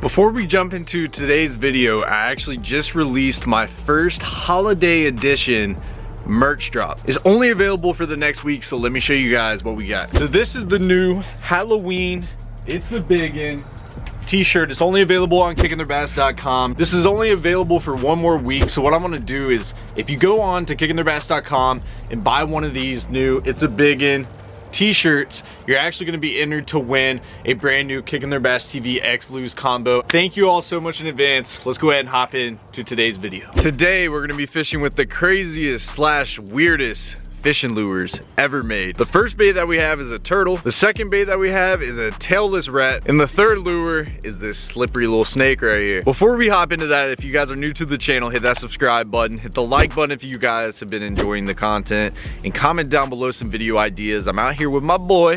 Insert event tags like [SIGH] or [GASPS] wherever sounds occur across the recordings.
Before we jump into today's video, I actually just released my first holiday edition merch drop. It's only available for the next week, so let me show you guys what we got. So this is the new Halloween It's a Biggin t-shirt. It's only available on kickingtheirbass.com. This is only available for one more week. So what I'm gonna do is if you go on to kickingtheirbass.com and buy one of these new It's a Biggin t-shirts, you're actually gonna be entered to win a brand new Kicking Their Bass TV X Lew's combo. Thank you all so much in advance. Let's go ahead and hop in to today's video. Today, we're gonna be fishing with the craziest slash weirdest fishing lures ever made. The first bait that we have is a turtle. The second bait that we have is a tailless rat. And the third lure is this slippery little snake right here. Before we hop into that, if you guys are new to the channel, hit that subscribe button, hit the like button if you guys have been enjoying the content, and comment down below some video ideas. I'm out here with my boy.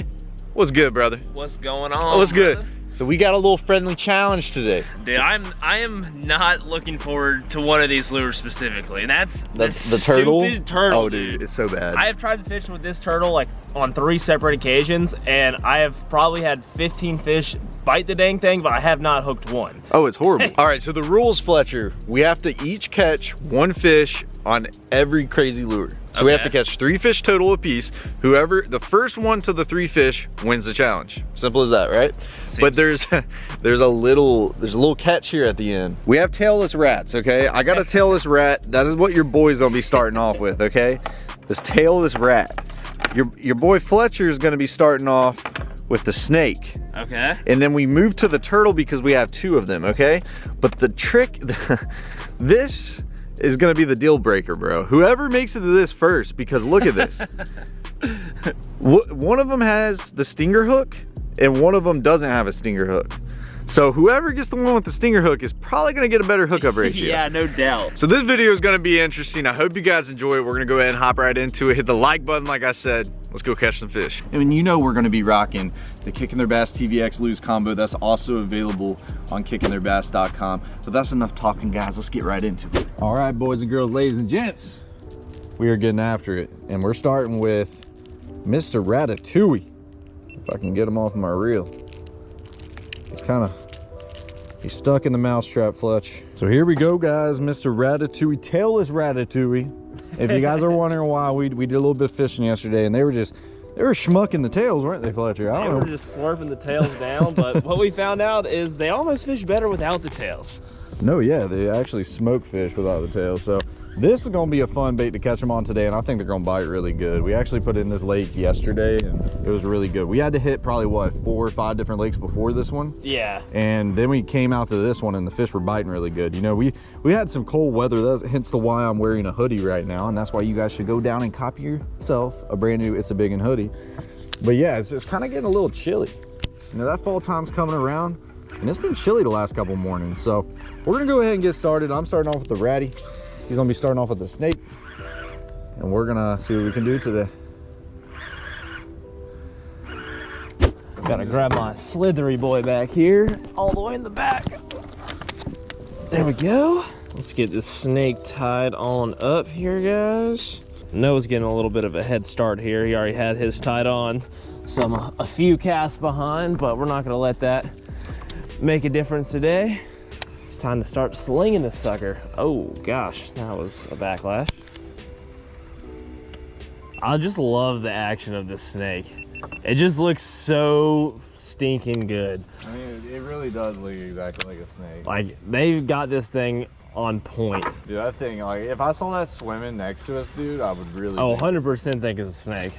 What's good, brother? What's going on? What's brother? good? So we got a little friendly challenge today. Dude, I'm I am not looking forward to one of these lures specifically. And that's That's this the turtle? turtle. Oh, dude, it's so bad. I have tried to fish with this turtle like on three separate occasions and I have probably had 15 fish bite the dang thing, but I have not hooked one. Oh, it's horrible. [LAUGHS] All right, so the rules, Fletcher, we have to each catch one fish on every crazy lure. So we have to catch three fish total apiece. Whoever, the first one to the three fish wins the challenge. Simple as that, right? But there's [LAUGHS] there's a little there's a little catch here at the end. We have tailless rats, okay? I got a tailless rat. That is what your boy's gonna be starting off with, okay? This tailless rat. Your your boy Fletcher is gonna be starting off with the snake Okay. and then we move to the turtle because we have two of them okay but the trick [LAUGHS] this is gonna be the deal breaker bro. Whoever makes it to this first because look at this. [LAUGHS] One of them has the stinger hook and one of them doesn't have a stinger hook so whoever gets the one with the stinger hook is probably gonna get a better hookup [LAUGHS] ratio yeah, no doubt. so this video is gonna be interesting. I hope you guys enjoy it. We're gonna go ahead and hop right into it. Hit the like button, like I said. Let's go catch some fish. And you know we're gonna be rocking the Kicking Their Bass TVX Lew's combo. That's also available on kickingtheirbass.com. So that's enough talking, guys. Let's get right into it. All right, boys and girls, ladies and gents, we are getting after it. And we're starting with Mr. Ratatouille. If I can get him off my reel. He's kind of He's stuck in the mousetrap, Fletch. So here we go, guys. Mr. Ratatouille, tailless Ratatouille. If you guys are wondering why, we, we did a little bit of fishing yesterday, and they were just, they were schmucking the tails, weren't they, Fletcher? I They don't were know. just slurping the tails down, but [LAUGHS] what we found out is they almost fish better without the tails. No, yeah, they actually smoke fish without the tail. So this is gonna be a fun bait to catch them on today, and I think they're gonna bite really good. We actually put in this lake yesterday, and it was really good. We had to hit probably, what, four or five different lakes before this one? Yeah. and then we came out to this one and the fish were biting really good you know we we had some cold weather that's hence the why i'm wearing a hoodie right now and that's why you guys should go down and copy yourself a brand new it's a big hoodie but yeah it's, it's kind of getting a little chilly you know that fall time's coming around and it's been chilly the last couple mornings so we're gonna go ahead and get started i'm starting off with the ratty he's gonna be starting off with the snake and we're gonna see what we can do today Gotta grab my slithery boy back here, all the way in the back. There we go. Let's get this snake tied on up here, guys. Noah's getting a little bit of a head start here. He already had his tied on some a few casts behind, but we're not gonna let that make a difference today. It's time to start slinging this sucker. Oh gosh, that was a backlash. I just love the action of this snake. It just looks so stinking good. i mean it really does look exactly like a snake Like they've got this thing on point. Dude, that thing, like, if I saw that swimming next to us, dude, I would really. Oh, 100% think it's a snake.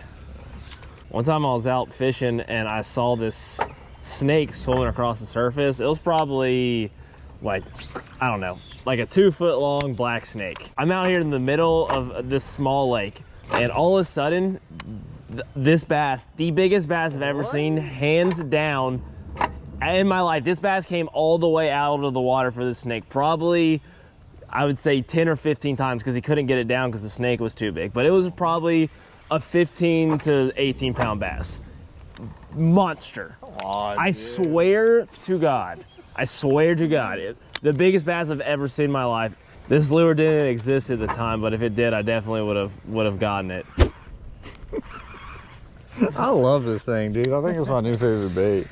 One time I was out fishing and I saw this snake swimming across the surface. It was probably like, I don't know, like a two foot long black snake. I'm out here in the middle of this small lake and all of a sudden, th- this bass, the biggest bass I've ever seen, hands down, in my life, this bass came all the way out of the water for this snake. Probably, I would say 10 or 15 times because he couldn't get it down because the snake was too big. But it was probably a 15 to 18 pound bass. Monster. I swear to God. I swear to God. It, the biggest bass I've ever seen in my life. This lure didn't exist at the time, but if it did, I definitely would have would have gotten it. I love this thing, dude. I think it's my new favorite bait.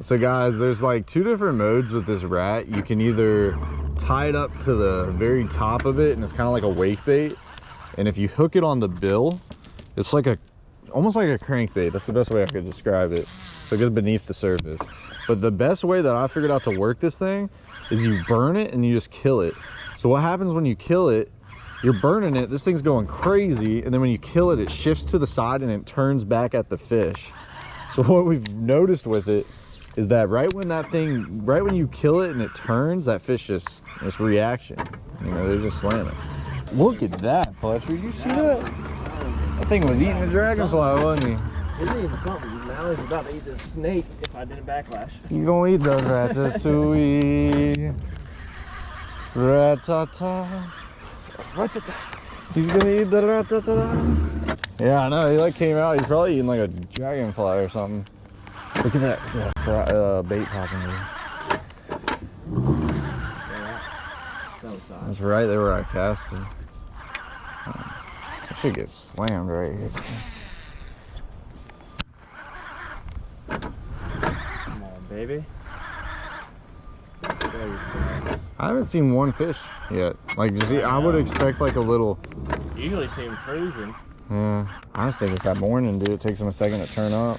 So guys, there's like two different modes with this rat. You can either tie it up to the very top of it and it's kind of like a wake bait. And if you hook it on the bill, it's like a, almost like a crankbait. That's the best way I could describe it. So it goes beneath the surface. But the best way that I figured out to work this thing is you burn it and you just kill it. So what happens when you kill it, you're burning it, this thing's going crazy, and then when you kill it, it shifts to the side and it turns back at the fish. So [LAUGHS] what we've noticed with it is that right when that thing, right when you kill it and it turns, that fish just, this reaction, you know, they're just slamming. Look at that, Fletcher, you see that? That thing was eating a dragonfly, wasn't he? Even something? Now he's about to eat the snake if I didn't backlash. You gonna eat the ratatouille. Ratata. Ratata. He's gonna eat the ratata. Yeah, I know. He like came out. He's probably eating like a dragonfly or something. Look at that yeah, uh, bait popping there. That's right there where I cast him. I should get slammed right here. Come on, baby. I haven't seen one fish yet. Like, you see, I would expect like a little. Usually see him cruising. Yeah, I just think it's that morning, dude. It takes them a second to turn up.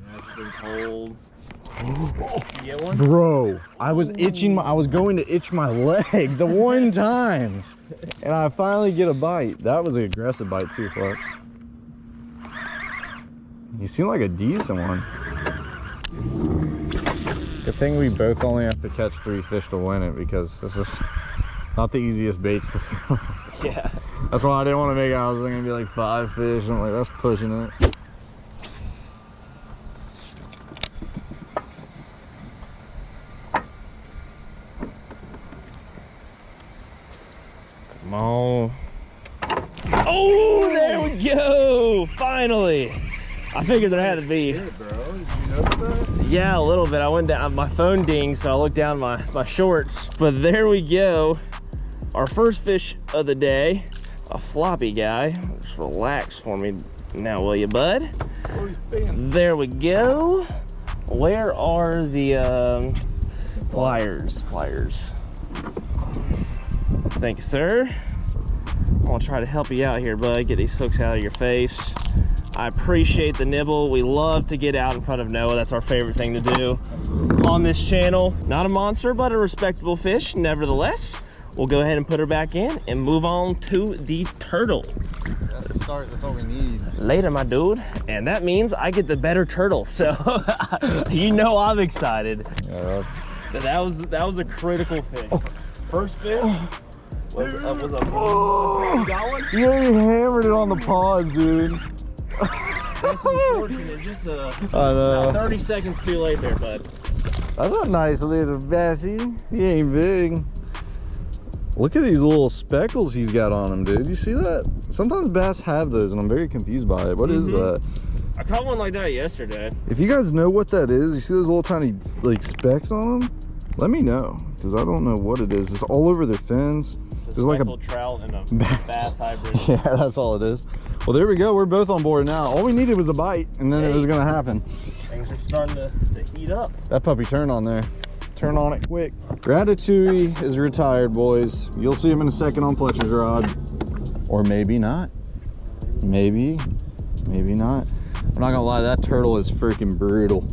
Yeah, it's been cold. You get one? Bro, I was itching. My, I was going to itch my leg the one [LAUGHS] time, and I finally get a bite. That was an aggressive bite too, fuck. You seem like a decent one. Good thing we both only have to catch three fish to win it because this is not the easiest baits to [LAUGHS] film. Yeah. That's why I didn't want to make it. I was gonna be like five fish. I'm like, that's pushing it. Come on. Oh, there we go. Finally. I figured there had to be. Yeah, a little bit. I went down, my phone dinged, so I looked down my, my shorts. But there we go. Our first fish of the day, a floppy guy. Just relax for me now, will you, bud? There we go. Where are the um, pliers? Pliers. Thank you, sir. I'm gonna try to help you out here, bud. Get these hooks out of your face. I appreciate the nibble. We love to get out in front of Noah. That's our favorite thing to do on this channel. Not a monster, but a respectable fish, nevertheless. We'll go ahead and put her back in and move on to the turtle. That's the start. That's all we need. Later, my dude. And that means I get the better turtle. So [LAUGHS] you know I'm excited. Yeah, that's. That was that was a critical fish. First fish was, uh, was a Oh, got one. yeah, he hammered it on the paws, dude. That's unfortunate. Just uh, I know. 30 seconds too late there, bud. That's a nice little bassy. He ain't big. Look at these little speckles he's got on him, dude. You see that? Sometimes bass have those, and I'm very confused by it. What is Mhm. that? I caught one like that yesterday. If you guys know what that is, you see those little tiny like specks on them? Let me know, because I don't know what it is. It's all over their fins. It's There's like a speckled trout and a [LAUGHS] bass. bass hybrid. [LAUGHS] Yeah, that's all it is. Well, there we go. We're both on board now. All we needed was a bite, and then it was gonna happen. Things are starting to, to heat up. That puppy turned on there. Turn on it quick. Ratatouille is retired, boys. You'll see him in a second on Fletcher's rod. Or maybe not. Maybe. Maybe not. I'm not gonna lie, that turtle is freaking brutal.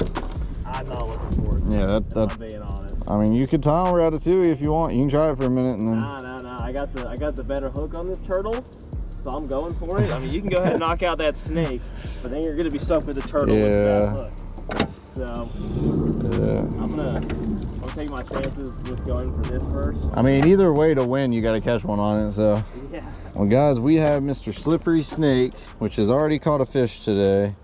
I'm not looking forward to Yeah, that, it, if I'm that being honest. I mean you could tie on Ratatouille if you want. You can try it for a minute and then Nah, nah, nah. I got the I got the better hook on this turtle, so I'm going for it. I mean, you can go ahead and knock out that snake, but then you're gonna be stuck with the turtle with that hook. So uh, I'm gonna I'll take my chances with going for this first. I mean either way to win you gotta catch one on it, so Yeah. Well guys, we have Mr. Slippery Snake, which has already caught a fish today.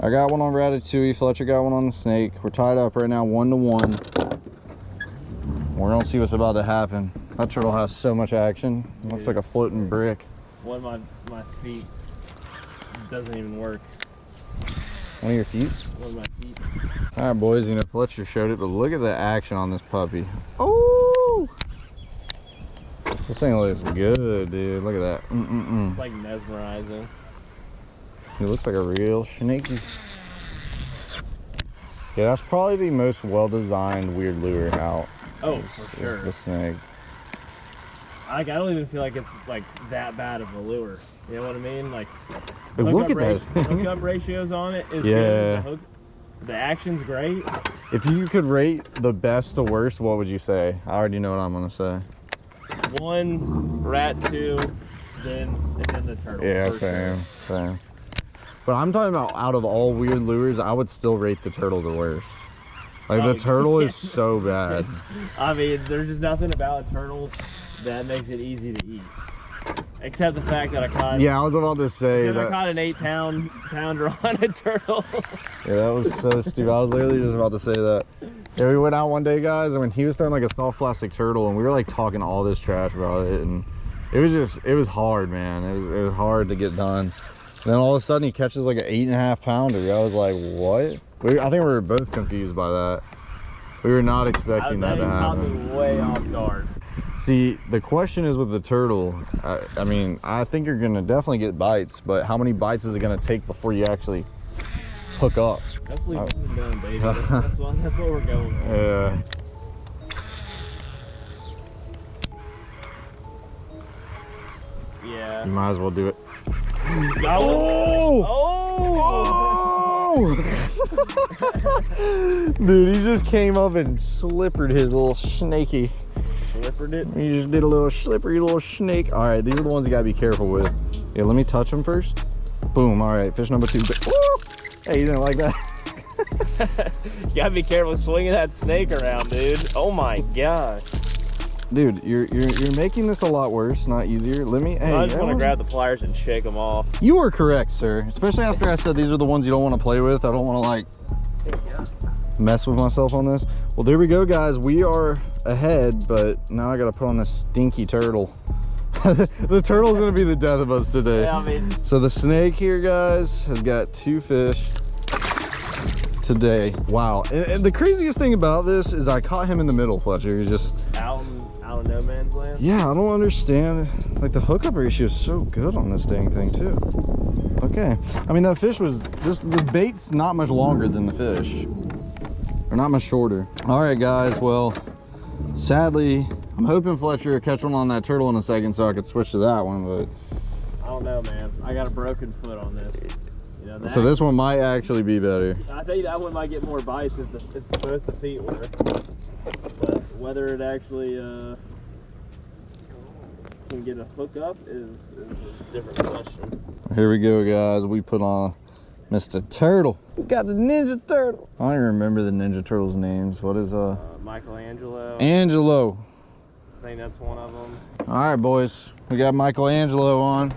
I got one on Ratatouille, Fletcher got one on the snake. We're tied up right now, one to one. We're gonna see what's about to happen. That turtle has so much action. It looks like a floating brick. One of my my feet doesn't even work. One of your feet? One of my feet. All right, boys, you know, Fletcher showed it, but look at the action on this puppy. Oh! This thing looks good, dude. Look at that. Mm-mm-mm. It's like mesmerizing. It looks like a real snaky. Yeah, that's probably the most well-designed weird lure out. Oh, for sure. The snake. Like I don't even feel like it's like that bad of a lure. You know what I mean? Like Hey, look hookup at that. [LAUGHS] hookup ratios on it is Yeah. good. The, hook, the action's great. if you could rate the best to worst, what would you say? I already know what I'm gonna say. One rat, two, then and then the turtle. Yeah, same, sure. same. But I'm talking about out of all weird lures, I would still rate the turtle the worst. Like Oh, the turtle is [LAUGHS] so bad. I mean, there's just nothing about a turtle that makes it easy to eat, except the fact that I caught. Yeah, I was about to say Because I that. caught an eight pound pounder on a turtle. [LAUGHS] Yeah, that was so stupid. I was literally just about to say that. Yeah, we went out one day, guys, and when he was throwing like a soft plastic turtle, and we were like talking all this trash about it, and it was just, it was hard, man. It was, it was hard to get done. And then all of a sudden, he catches like an eight and a half pounder. I was like, what? We, I think we were both confused by that. We were not expecting that to happen. way off guard. See, the question is with the turtle. I, I mean, I think you're gonna definitely get bites, but how many bites is it gonna take before you actually hook up? That's what Oh. done, baby. That's, that's, what, that's what we're going for. Yeah. Yeah. You might as well do it. Oh! Oh! oh! [LAUGHS] Dude, he just came up and slippered his little snaky. Slippered it. He just did a little slippery little snake. All right, these are the ones you gotta be careful with. Yeah, let me touch them first. Boom. All right, fish number two. Woo! Hey, you didn't like that? [LAUGHS] You gotta be careful swinging that snake around, dude. Oh my gosh. Dude, you're you're you're making this a lot worse, not easier. Let me. Hey, I just that want to grab the pliers and shake them off. You were correct, sir. Especially after I said these are the ones you don't want to play with. I don't want to like mess with myself on this. Well, there we go, guys. We are ahead, but now I got to put on this stinky turtle. [LAUGHS] the turtle's gonna be the death of us today. Yeah, I mean, So the snake here, guys, has got two fish today. Wow. And, and the craziest thing about this is I caught him in the middle, Fletcher. He's just, out in, out in no man's land. yeah, I don't understand. Like the hookup ratio is so good on this dang thing too. Okay. I mean, that fish was, this, the bait's not much longer than the fish. Or not much shorter. All right, guys. Well, sadly, I'm hoping Fletcher will catch one on that turtle in a second so I could switch to that one, but I don't know, man. I got a broken foot on this. You know, so this one might actually be better. I think that one might get more bites if, the, if both the feet were. But whether it actually uh, can get a hook up is, is a different question. Here we go, guys. We put on Mr. Turtle. We got the Ninja Turtle. I don't even remember the Ninja Turtles' names. What is uh? Uh, Michelangelo, Angelo. I think that's one of them. All right, boys. We got Michelangelo on.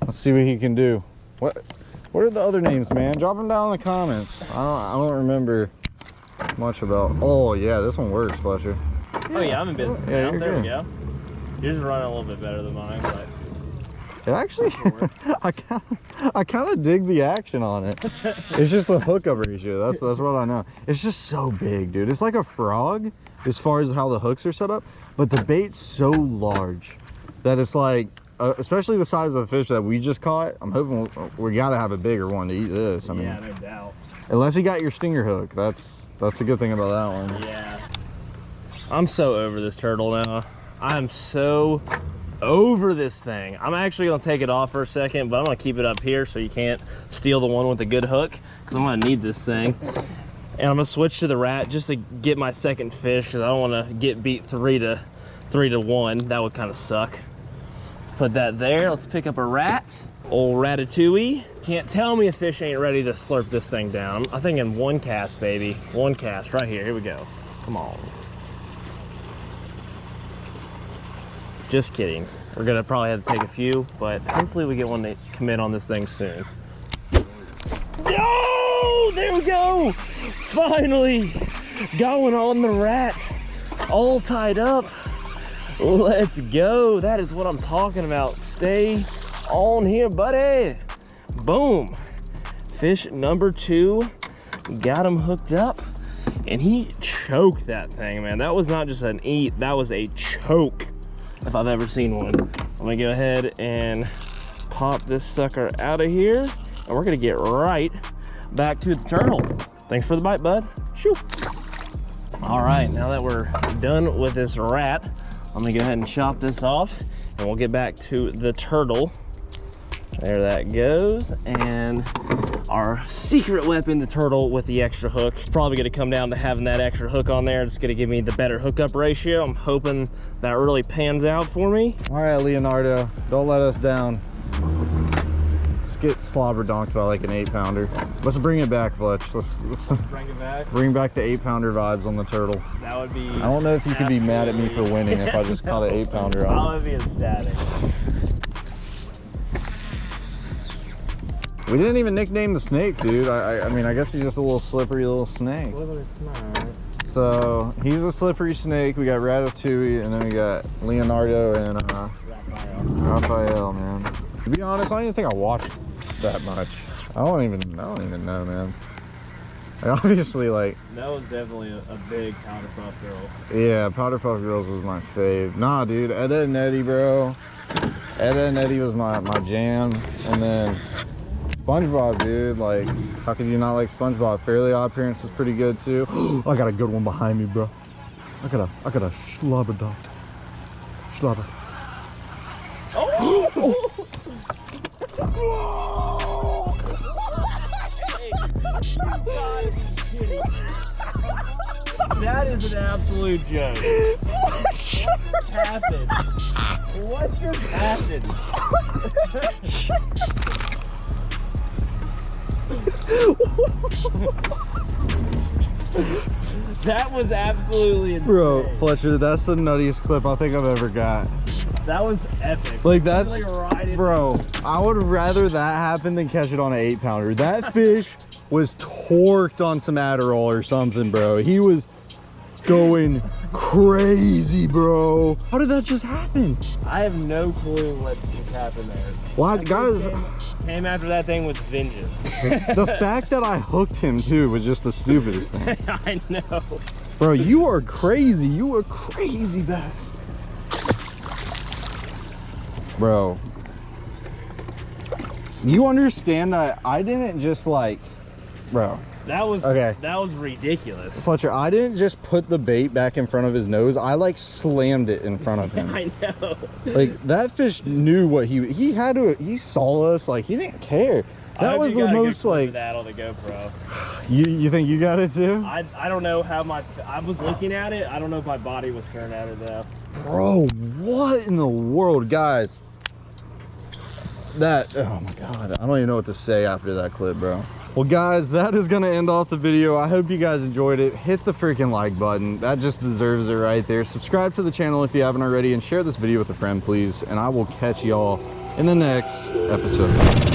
Let's see what he can do. What? What are the other names, man? Drop them down in the comments. I don't. I don't remember much about. Oh yeah, this one works, Fletcher. Oh yeah, I'm in business Yeah, now. There good. we go. Yours is running a little bit better than mine, but It actually, [LAUGHS] I kind of, I kind of dig the action on it. [LAUGHS] It's just the hookup ratio. That's that's what I know. It's just so big, dude. It's like a frog as far as how the hooks are set up, but the bait's so large that it's like, uh, especially the size of the fish that we just caught. I'm hoping we, we got to have a bigger one to eat this. I mean, yeah, no doubt. unless you got your stinger hook, that's that's the good thing about that one. Yeah. I'm so over this turtle now. I'm so over this thing. I'm actually gonna take it off for a second, but I'm gonna keep it up here so you can't steal the one with the good hook, because I'm gonna need this thing. And I'm gonna switch to the rat just to get my second fish, because I don't wanna get beat three to three to one. That would kind of suck. Let's put that there. Let's pick up a rat. Old ratatouille. Can't tell me a fish ain't ready to slurp this thing down. I think in one cast, baby. One cast right here. Here we go. Come on. Just kidding. We're gonna probably have to take a few, but hopefully we get one to commit on this thing soon. Oh, there we go. Finally, going on the rat. All tied up. Let's go. That is what I'm talking about. Stay on here, buddy. Boom. Fish number two. Got him hooked up. And he choked that thing, man. That was not just an eat, that was a choke if I've ever seen one. I'm gonna go ahead and pop this sucker out of here and we're gonna get right back to the turtle. Thanks for the bite, bud. Shoo. All right, now that we're done with this rat, I'm gonna go ahead and chop this off and we'll get back to the turtle. There that goes. And our secret weapon, the turtle with the extra hook. Probably gonna come down to having that extra hook on there. It's gonna give me the better hookup ratio. I'm hoping that really pans out for me. All right, Leonardo, don't let us down. Let's get slobber donked by like an eight pounder. Let's bring it back, Fletch. Let's, let's Bring it back. bring back the eight pounder vibes on the turtle. That would be. I don't know if you could be mad at me for winning if I just caught an eight pounder I on. would be ecstatic. We didn't even nickname the snake, dude. I, I, I mean, I guess he's just a little slippery little snake. So he's a slippery snake. We got Ratatouille, and then we got Leonardo and uh, Raphael, man. To be honest, I don't even think I watched that much. I don't even, I don't even know, man. I [LAUGHS] obviously, like, That was definitely a, a big Powerpuff Girls. yeah, Powerpuff Girls was my fave. Nah, dude, Ed, Ed and Eddie, bro. Ed, Ed and Eddie was my, my jam. And then SpongeBob, dude. Like, how could you not like SpongeBob? Fairly Odd Parents is pretty good too. [GASPS] I got a good one behind me, bro. I got a, I got a schlubber dog. Schlubber. [GASPS] That is an absolute joke. What just happened? What just happened? [LAUGHS] that was absolutely insane. Bro, Fletcher, that's the nuttiest clip I think I've ever got. that was epic. Like that's, Like right in- bro, I would rather that happen than catch it on an eight pounder. That [LAUGHS] fish was torqued on some Adderall or something, bro. He was going crazy, bro. How did that just happen? I have no clue what happened there. Why, guys, Came, came after that thing with vengeance. [LAUGHS] the fact that I hooked him too was just the stupidest thing. [LAUGHS] I know. Bro, you are crazy. You are crazy, Bass. Bro. You understand that I didn't just like, bro. That was Okay. That was ridiculous. Fletcher, I didn't just put the bait back in front of his nose. I like slammed it in front of [LAUGHS] him. I know. like that fish knew what he he had to. He saw us. Like he didn't care. I That was the most like. that on the GoPro. You you think you got it too, I I don't know how my I was looking at it. I don't know if my body was turned at it though. bro? What in the world, guys? That oh my god, I don't even know what to say after that clip, bro. Well, guys, that is gonna end off the video. I hope you guys enjoyed it. Hit the freaking like button. That just deserves it right there. Subscribe to the channel if you haven't already, and share this video with a friend, please. And I will catch y'all in the next episode.